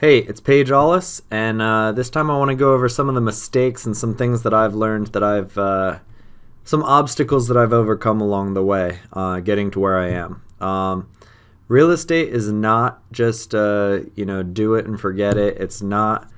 Hey, it's Paige Allis, and uh, this time I want to go over some of the mistakes and some things that I've learned that I've, uh, some obstacles that I've overcome along the way, uh, getting to where I am. Um, real estate is not just, uh, you know, do it and forget it. It's not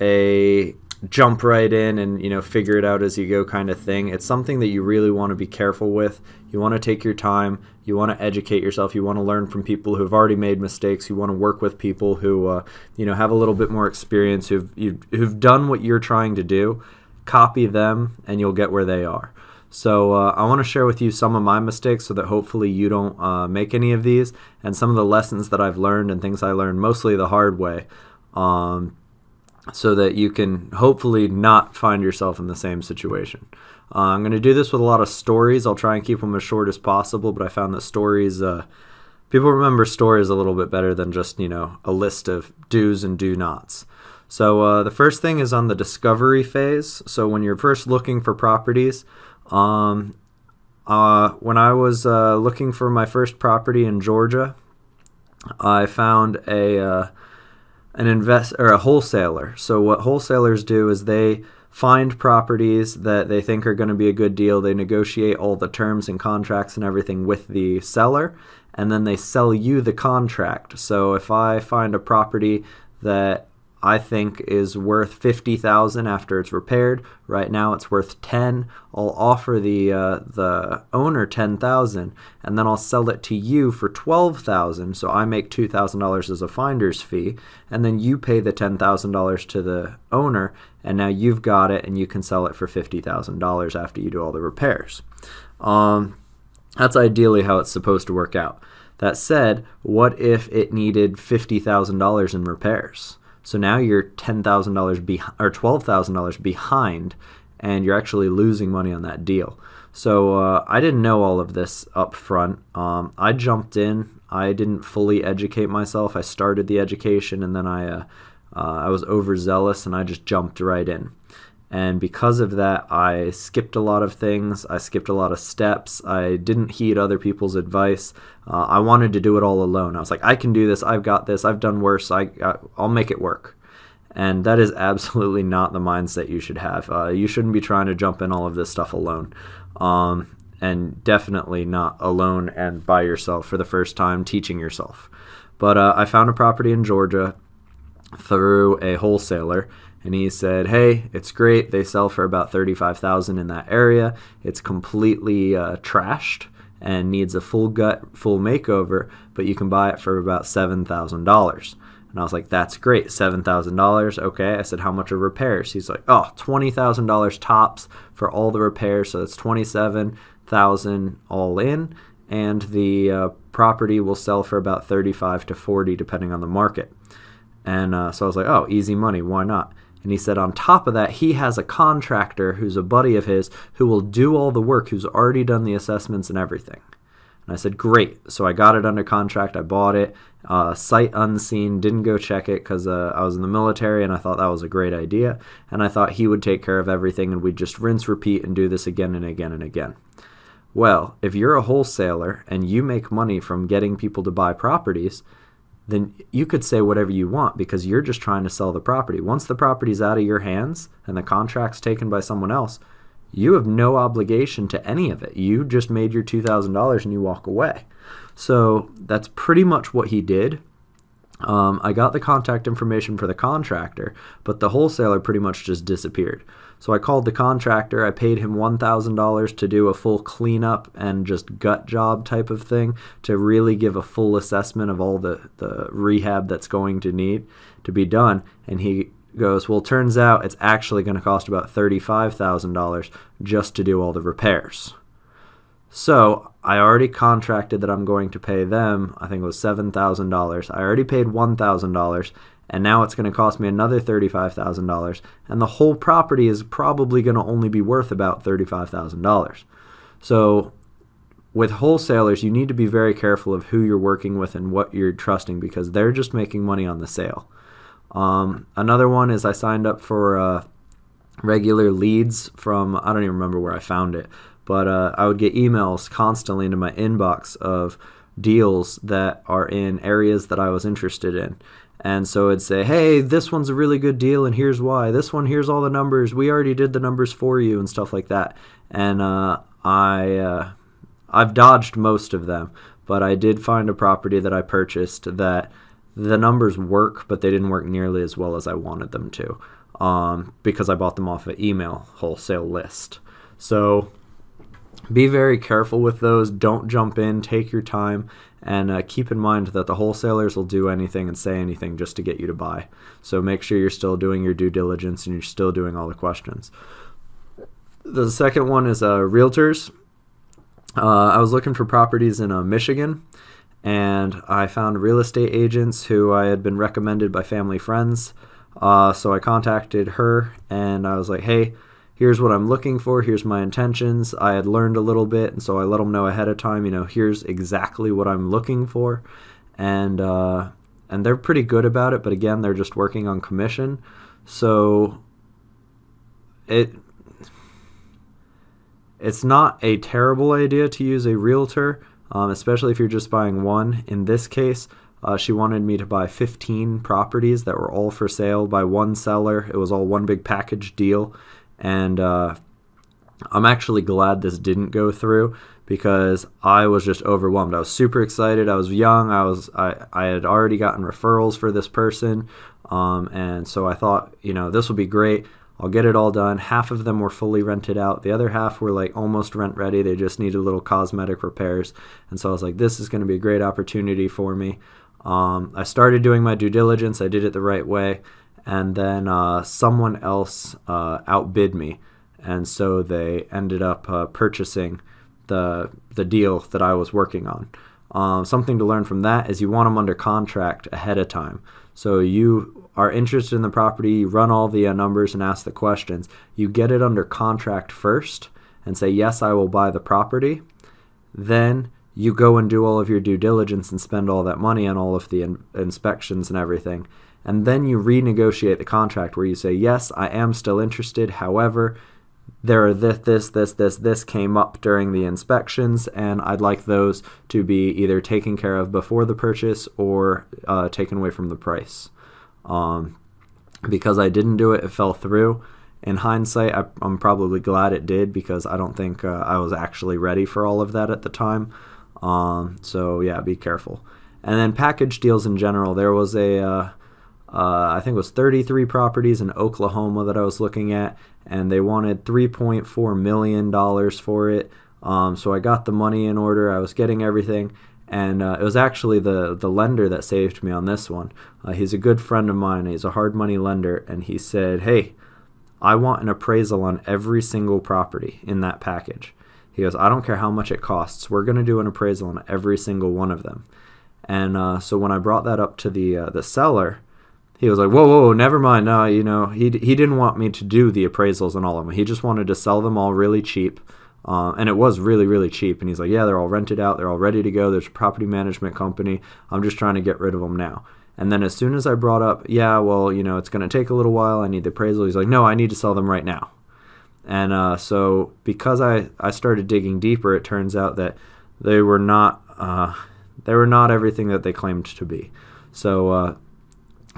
a jump right in and you know figure it out as you go kind of thing. It's something that you really want to be careful with. You want to take your time. You want to educate yourself. You want to learn from people who've already made mistakes. You want to work with people who uh, you know have a little bit more experience who've who've done what you're trying to do. Copy them and you'll get where they are. So uh, I want to share with you some of my mistakes so that hopefully you don't uh, make any of these. And some of the lessons that I've learned and things I learned mostly the hard way. Um, so that you can hopefully not find yourself in the same situation. Uh, I'm going to do this with a lot of stories. I'll try and keep them as short as possible, but I found that stories, uh, people remember stories a little bit better than just, you know, a list of do's and do nots. So uh, the first thing is on the discovery phase. So when you're first looking for properties, um, uh, when I was uh, looking for my first property in Georgia, I found a uh, an invest or a wholesaler. So what wholesalers do is they find properties that they think are going to be a good deal. They negotiate all the terms and contracts and everything with the seller, and then they sell you the contract. So if I find a property that I think is worth 50,000 after it's repaired. Right now it's worth 10. I'll offer the uh, the owner 10,000 and then I'll sell it to you for 12,000 so I make $2,000 as a finder's fee and then you pay the $10,000 to the owner and now you've got it and you can sell it for $50,000 after you do all the repairs. Um, that's ideally how it's supposed to work out. That said, what if it needed $50,000 in repairs? So now you're ten thousand dollars behind or twelve thousand dollars behind, and you're actually losing money on that deal. So uh, I didn't know all of this up front. Um, I jumped in. I didn't fully educate myself. I started the education, and then I uh, uh, I was overzealous, and I just jumped right in. And because of that, I skipped a lot of things. I skipped a lot of steps. I didn't heed other people's advice. Uh, I wanted to do it all alone. I was like, I can do this. I've got this. I've done worse. I, I'll make it work. And that is absolutely not the mindset you should have. Uh, you shouldn't be trying to jump in all of this stuff alone. Um, and definitely not alone and by yourself for the first time teaching yourself. But uh, I found a property in Georgia through a wholesaler and he said, "Hey, it's great. They sell for about thirty-five thousand in that area. It's completely uh, trashed and needs a full gut, full makeover, but you can buy it for about seven thousand dollars." And I was like, "That's great, seven thousand dollars. Okay." I said, "How much are repairs?" He's like, "Oh, twenty thousand dollars tops for all the repairs. So it's twenty-seven thousand all in." And the uh, property will sell for about 35 to 40 depending on the market. And uh, so I was like, oh, easy money, why not? And he said, on top of that, he has a contractor who's a buddy of his who will do all the work, who's already done the assessments and everything. And I said, great. So I got it under contract. I bought it, uh, sight unseen, didn't go check it because uh, I was in the military and I thought that was a great idea. And I thought he would take care of everything and we'd just rinse, repeat, and do this again and again and again. Well, if you're a wholesaler and you make money from getting people to buy properties, then you could say whatever you want because you're just trying to sell the property. Once the property's out of your hands and the contract's taken by someone else, you have no obligation to any of it. You just made your $2,000 and you walk away. So that's pretty much what he did. Um, I got the contact information for the contractor, but the wholesaler pretty much just disappeared. So I called the contractor. I paid him $1,000 to do a full cleanup and just gut job type of thing to really give a full assessment of all the, the rehab that's going to need to be done. And he goes, Well, turns out it's actually going to cost about $35,000 just to do all the repairs. So I already contracted that I'm going to pay them, I think it was $7,000. I already paid $1,000 and now it's going to cost me another $35,000 and the whole property is probably going to only be worth about $35,000. So with wholesalers, you need to be very careful of who you're working with and what you're trusting because they're just making money on the sale. Um, another one is I signed up for uh, regular leads from, I don't even remember where I found it, but uh, I would get emails constantly into my inbox of deals that are in areas that I was interested in And so it'd say, hey, this one's a really good deal, and here's why. This one, here's all the numbers. We already did the numbers for you, and stuff like that. And uh, I, uh, I've dodged most of them, but I did find a property that I purchased that the numbers work, but they didn't work nearly as well as I wanted them to um, because I bought them off an email wholesale list. So be very careful with those. Don't jump in. Take your time. And uh, keep in mind that the wholesalers will do anything and say anything just to get you to buy. So make sure you're still doing your due diligence and you're still doing all the questions. The second one is uh, realtors. Uh, I was looking for properties in uh, Michigan and I found real estate agents who I had been recommended by family friends. Uh, so I contacted her and I was like, hey, here's what I'm looking for, here's my intentions. I had learned a little bit, and so I let them know ahead of time, you know, here's exactly what I'm looking for. And, uh, and they're pretty good about it, but again, they're just working on commission. So it it's not a terrible idea to use a realtor, um, especially if you're just buying one. In this case, uh, she wanted me to buy 15 properties that were all for sale by one seller. It was all one big package deal. And uh, I'm actually glad this didn't go through because I was just overwhelmed. I was super excited. I was young. I was I, I had already gotten referrals for this person. Um, and so I thought, you know, this will be great. I'll get it all done. Half of them were fully rented out. The other half were like almost rent ready. They just needed little cosmetic repairs. And so I was like, this is going to be a great opportunity for me. Um, I started doing my due diligence. I did it the right way and then uh, someone else uh, outbid me, and so they ended up uh, purchasing the the deal that I was working on. Um, something to learn from that is you want them under contract ahead of time. So you are interested in the property, you run all the uh, numbers and ask the questions. You get it under contract first and say yes, I will buy the property. Then you go and do all of your due diligence and spend all that money on all of the in- inspections and everything and then you renegotiate the contract where you say, yes, I am still interested. However, there are this, this, this, this, this came up during the inspections, and I'd like those to be either taken care of before the purchase or uh, taken away from the price. Um, because I didn't do it, it fell through. In hindsight, I, am probably glad it did because I don't think uh, I was actually ready for all of that at the time. Um, so yeah, be careful. And then package deals in general. There was a uh, uh, I think it was 33 properties in Oklahoma that I was looking at, and they wanted 3.4 million dollars for it. Um, so I got the money in order. I was getting everything, and uh, it was actually the the lender that saved me on this one. Uh, he's a good friend of mine. He's a hard money lender, and he said, "Hey, I want an appraisal on every single property in that package." He goes, "I don't care how much it costs. We're going to do an appraisal on every single one of them." And uh, so when I brought that up to the uh, the seller he was like, whoa, whoa, never mind. No, you know, he, he didn't want me to do the appraisals on all of them. He just wanted to sell them all really cheap. Uh, and it was really, really cheap. And he's like, yeah, they're all rented out. They're all ready to go. There's a property management company. I'm just trying to get rid of them now. And then as soon as I brought up, yeah, well, you know, it's going to take a little while. I need the appraisal. He's like, no, I need to sell them right now. And uh, so because I, I started digging deeper, it turns out that they were not uh, they were not everything that they claimed to be. So uh,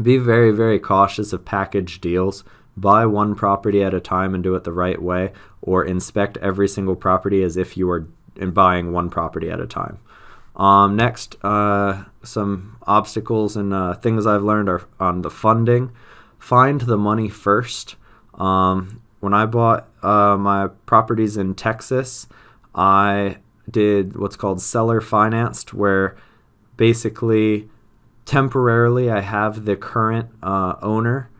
be very, very cautious of package deals. Buy one property at a time and do it the right way, or inspect every single property as if you were buying one property at a time. Um, next, uh, some obstacles and uh, things I've learned are on the funding. Find the money first. Um, when I bought uh, my properties in Texas, I did what's called seller financed, where basically temporarily I have the current uh, owner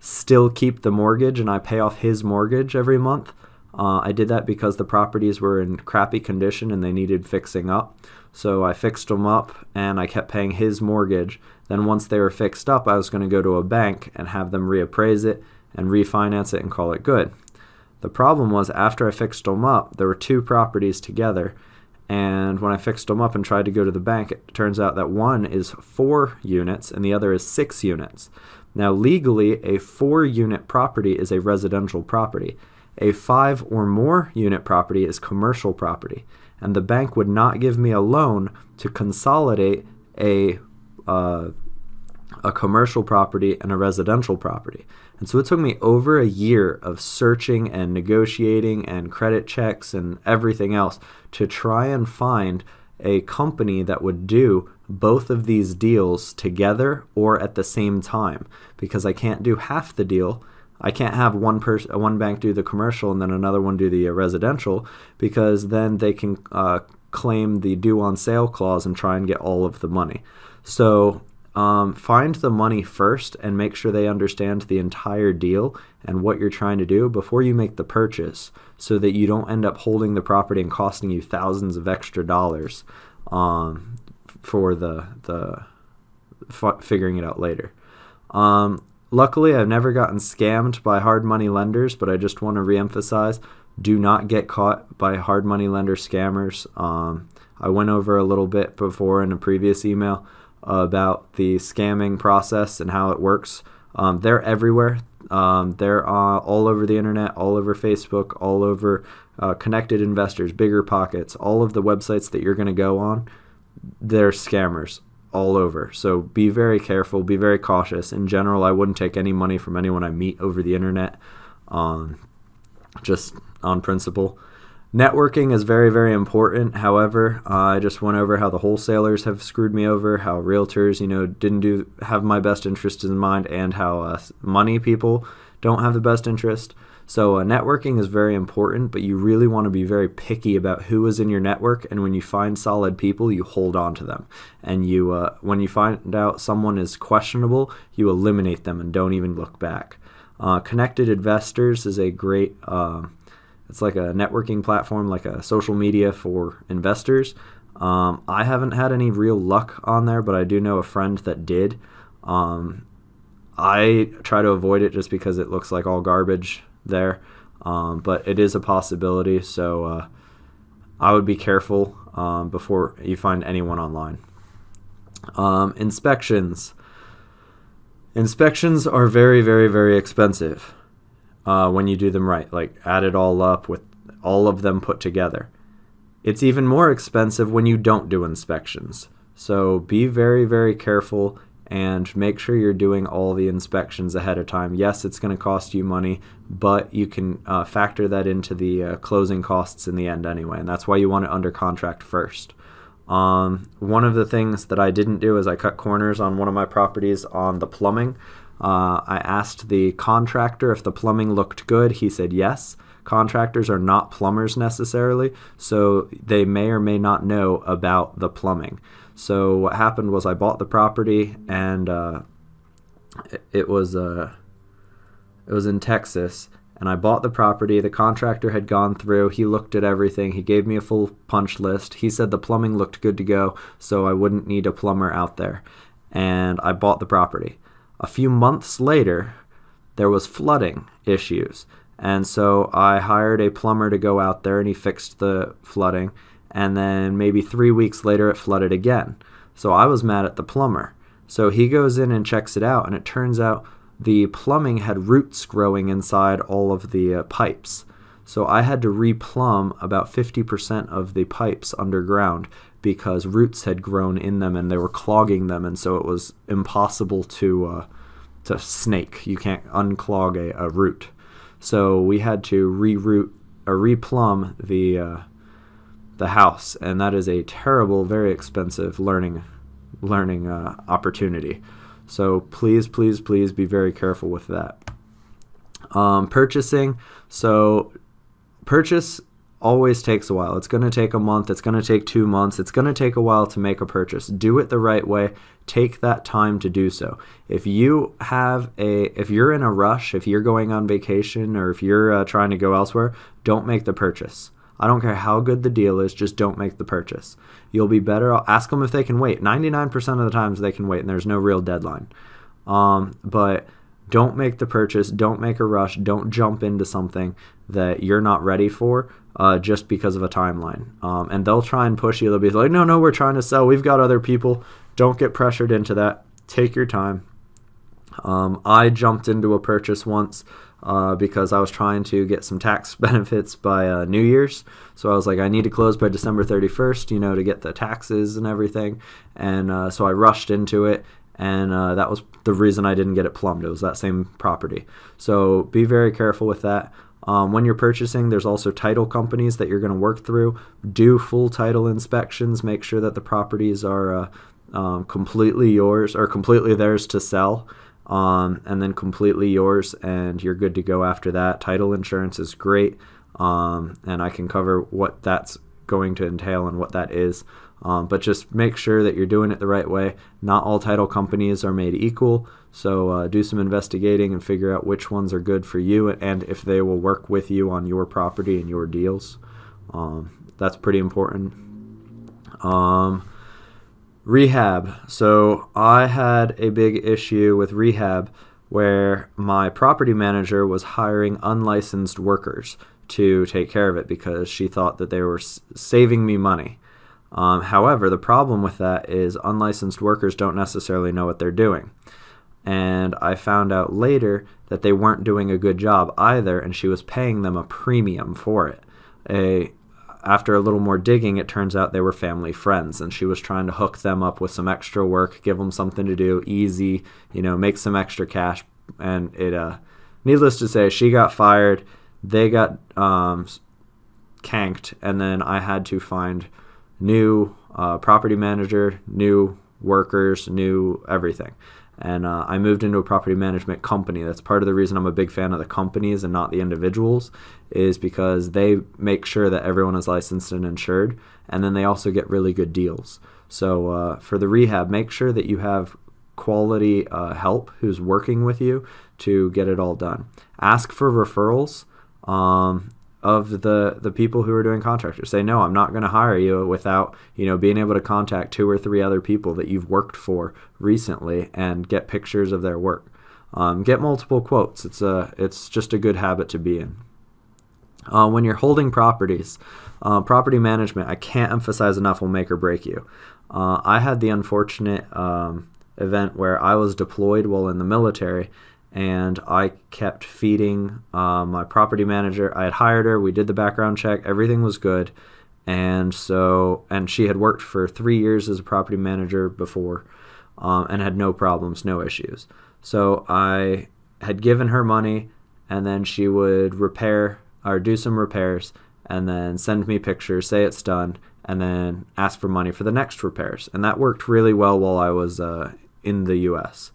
still keep the mortgage and I pay off his mortgage every month. Uh, I did that because the properties were in crappy condition and they needed fixing up. So I fixed them up and I kept paying his mortgage. Then once they were fixed up, I was going to go to a bank and have them reappraise it and refinance it and call it good. The problem was after I fixed them up, there were two properties together and when I fixed them up and tried to go to the bank, it turns out that one is four units and the other is six units. Now, legally, a four unit property is a residential property. A five or more unit property is commercial property. And the bank would not give me a loan to consolidate a, uh, a commercial property, and a residential property. And so it took me over a year of searching and negotiating and credit checks and everything else to try and find a company that would do both of these deals together or at the same time because I can't do half the deal. I can't have one person, one bank do the commercial and then another one do the uh, residential because then they can uh, claim the due on sale clause and try and get all of the money. So um, find the money first and make sure they understand the entire deal and what you're trying to do before you make the purchase so that you don't end up holding the property and costing you thousands of extra dollars um, for the, the figuring it out later. Um, luckily, I've never gotten scammed by hard money lenders, but I just want to reemphasize do not get caught by hard money lender scammers. Um, I went over a little bit before in a previous email about the scamming process and how it works. Um, they're everywhere. Um, they're uh, all over the internet, all over Facebook, all over uh, Connected Investors, Bigger Pockets, all of the websites that you're going to go on. They're scammers all over. So be very careful, be very cautious. In general, I wouldn't take any money from anyone I meet over the internet, um, just on principle. Networking is very, very important. However, uh, I just went over how the wholesalers have screwed me over, how realtors, you know, didn't do have my best interest in mind, and how uh, money people don't have the best interest. So uh, networking is very important, but you really want to be very picky about who is in your network. And when you find solid people, you hold on to them. And you, uh, when you find out someone is questionable, you eliminate them and don't even look back. Uh, Connected Investors is a great uh, it's like a networking platform, like a social media for investors. Um, I haven't had any real luck on there, but I do know a friend that did. Um, I try to avoid it just because it looks like all garbage there, um, but it is a possibility. So uh, I would be careful um, before you find anyone online. Um, inspections. Inspections are very, very, very expensive uh, when you do them right. Like add it all up with all of them put together. It's even more expensive when you don't do inspections. So be very, very careful and make sure you're doing all the inspections ahead of time. Yes, it's going to cost you money, but you can uh, factor that into the uh, closing costs in the end anyway, and that's why you want it under contract first. Um, one of the things that I didn't do is I cut corners on one of my properties on the plumbing. Uh, I asked the contractor if the plumbing looked good. He said yes. Contractors are not plumbers necessarily, so they may or may not know about the plumbing. So what happened was I bought the property and uh, it, was uh, it was in Texas, and I bought the property. The contractor had gone through. He looked at everything. He gave me a full punch list. He said the plumbing looked good to go, so I wouldn't need a plumber out there. And I bought the property. A few months later, there was flooding issues. And so I hired a plumber to go out there and he fixed the flooding. And then maybe three weeks later, it flooded again. So I was mad at the plumber. So he goes in and checks it out, and it turns out the plumbing had roots growing inside all of the uh, pipes. So I had to replumb about 50% of the pipes underground because roots had grown in them and they were clogging them, and so it was impossible to uh, to snake. You can't unclog a, a root. So we had to reroot or replumb the uh, the house, and that is a terrible, very expensive learning learning uh, opportunity. So please, please, please be very careful with that. Um, purchasing. So purchase always takes a while. It's going to take a month. It's going to take two months. It's going to take a while to make a purchase. Do it the right way. Take that time to do so. If you have a, if you're in a rush, if you're going on vacation, or if you're uh, trying to go elsewhere, don't make the purchase. I don't care how good the deal is, just don't make the purchase. You'll be better. Ask them if they can wait. 99% of the times they can wait, and there's no real deadline. Um, but don't make the purchase. Don't make a rush. Don't jump into something that you're not ready for uh, just because of a timeline. Um, and they'll try and push you. They'll be like, no, no, we're trying to sell. We've got other people. Don't get pressured into that. Take your time. Um, I jumped into a purchase once uh, because I was trying to get some tax benefits by uh, New Year's. So I was like, I need to close by December 31st, you know, to get the taxes and everything. And uh, so I rushed into it and uh, that was the reason I didn't get it plumbed. It was that same property. So be very careful with that. Um, when you're purchasing, there's also title companies that you're going to work through. Do full title inspections. Make sure that the properties are uh, um, completely yours or completely theirs to sell, um, and then completely yours, and you're good to go after that. Title insurance is great, um, and I can cover what that's going to entail and what that is. Um, but just make sure that you're doing it the right way. Not all title companies are made equal, so uh, do some investigating and figure out which ones are good for you and if they will work with you on your property and your deals. Um, that's pretty important. Um, rehab. So I had a big issue with rehab where my property manager was hiring unlicensed workers to take care of it because she thought that they were saving me money. Um, however, the problem with that is unlicensed workers don't necessarily know what they're doing. And I found out later that they weren't doing a good job either, and she was paying them a premium for it. A, after a little more digging, it turns out they were family friends, and she was trying to hook them up with some extra work, give them something to do, easy, you know, make some extra cash. And it, uh, needless to say, she got fired. They got um, canked, and then I had to find new uh, property manager, new workers, new everything. And uh, I moved into a property management company. That's part of the reason I'm a big fan of the companies and not the individuals, is because they make sure that everyone is licensed and insured, and then they also get really good deals. So uh, for the rehab, make sure that you have quality uh, help who's working with you to get it all done. Ask for referrals. Um, of the the people who are doing contractors. Say no i'm not going to hire you without you know being able to contact two or three other people that you've worked for recently and get pictures of their work. Um, get multiple quotes. It's a it's just a good habit to be in. Uh, when you're holding properties uh, property management i can't emphasize enough will make or break you. Uh, i had the unfortunate um, event where i was deployed while in the military and I kept feeding uh, my property manager. I had hired her. We did the background check. Everything was good, and so and she had worked for three years as a property manager before, um, and had no problems, no issues. So I had given her money, and then she would repair or do some repairs, and then send me pictures, say it's done, and then ask for money for the next repairs. And that worked really well while I was uh, in the U.S.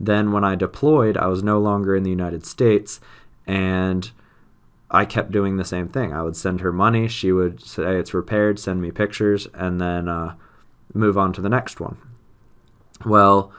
Then, when I deployed, I was no longer in the United States, and I kept doing the same thing. I would send her money, she would say it's repaired, send me pictures, and then uh, move on to the next one. Well,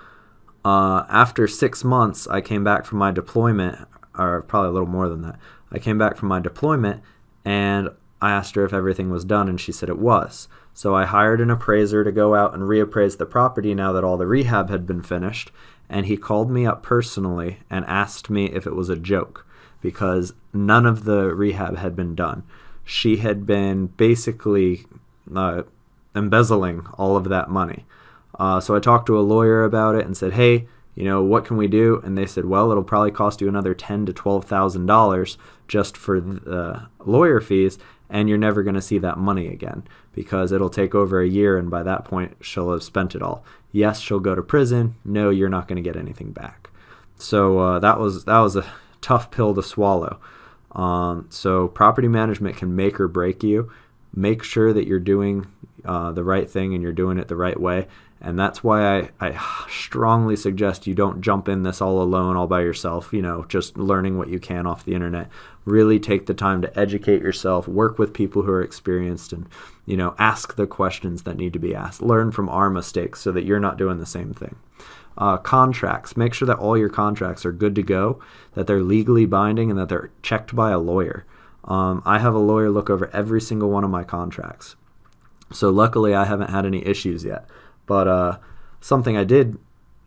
uh, after six months, I came back from my deployment, or probably a little more than that. I came back from my deployment and I asked her if everything was done, and she said it was. So I hired an appraiser to go out and reappraise the property now that all the rehab had been finished and he called me up personally and asked me if it was a joke because none of the rehab had been done. She had been basically uh, embezzling all of that money. Uh, so I talked to a lawyer about it and said, "Hey, you know, what can we do?" And they said, "Well, it'll probably cost you another ten to twelve thousand dollars just for the lawyer fees, and you're never going to see that money again because it'll take over a year and by that point she'll have spent it all. Yes she'll go to prison. No you're not going to get anything back. So uh, that was that was a tough pill to swallow. Um, so property management can make or break you. Make sure that you're doing uh, the right thing and you're doing it the right way and that's why I, I strongly suggest you don't jump in this all alone all by yourself you know just learning what you can off the internet. Really take the time to educate yourself work with people who are experienced and you know ask the questions that need to be asked. Learn from our mistakes so that you're not doing the same thing. Uh, contracts. Make sure that all your contracts are good to go that they're legally binding and that they're checked by a lawyer. Um, i have a lawyer look over every single one of my contracts. So luckily i haven't had any issues yet but uh, something I did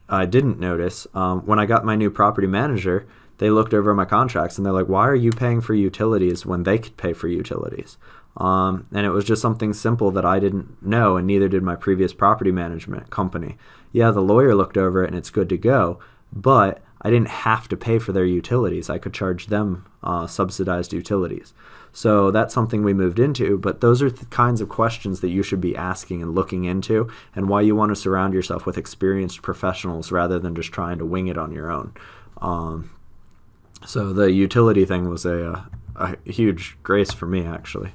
I didn't notice um, when I got my new property manager, they looked over my contracts and they're like, "Why are you paying for utilities when they could pay for utilities?" Um, and it was just something simple that I didn't know, and neither did my previous property management company. Yeah, the lawyer looked over it and it's good to go, but I didn't have to pay for their utilities. I could charge them uh, subsidized utilities. So that's something we moved into. But those are the kinds of questions that you should be asking and looking into, and why you want to surround yourself with experienced professionals rather than just trying to wing it on your own. Um, so the utility thing was a, a, a huge grace for me, actually.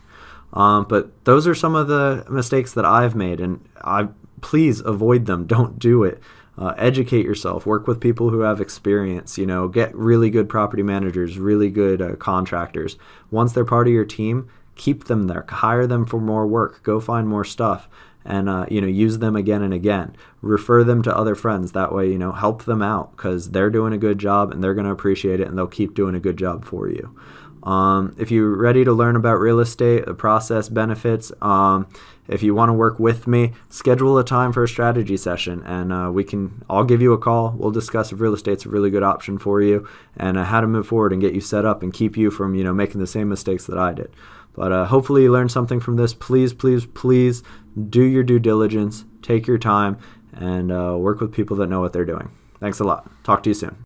Um, but those are some of the mistakes that I've made, and I please avoid them. Don't do it. Uh, educate yourself. Work with people who have experience. You know, get really good property managers, really good uh, contractors. Once they're part of your team, keep them there. Hire them for more work. Go find more stuff, and uh, you know, use them again and again. Refer them to other friends. That way, you know, help them out because they're doing a good job and they're going to appreciate it, and they'll keep doing a good job for you. Um, if you're ready to learn about real estate, the process, benefits, um, if you want to work with me, schedule a time for a strategy session, and uh, we can. I'll give you a call. We'll discuss if real estate's a really good option for you, and uh, how to move forward and get you set up and keep you from you know making the same mistakes that I did. But uh, hopefully you learned something from this. Please, please, please do your due diligence, take your time, and uh, work with people that know what they're doing. Thanks a lot. Talk to you soon.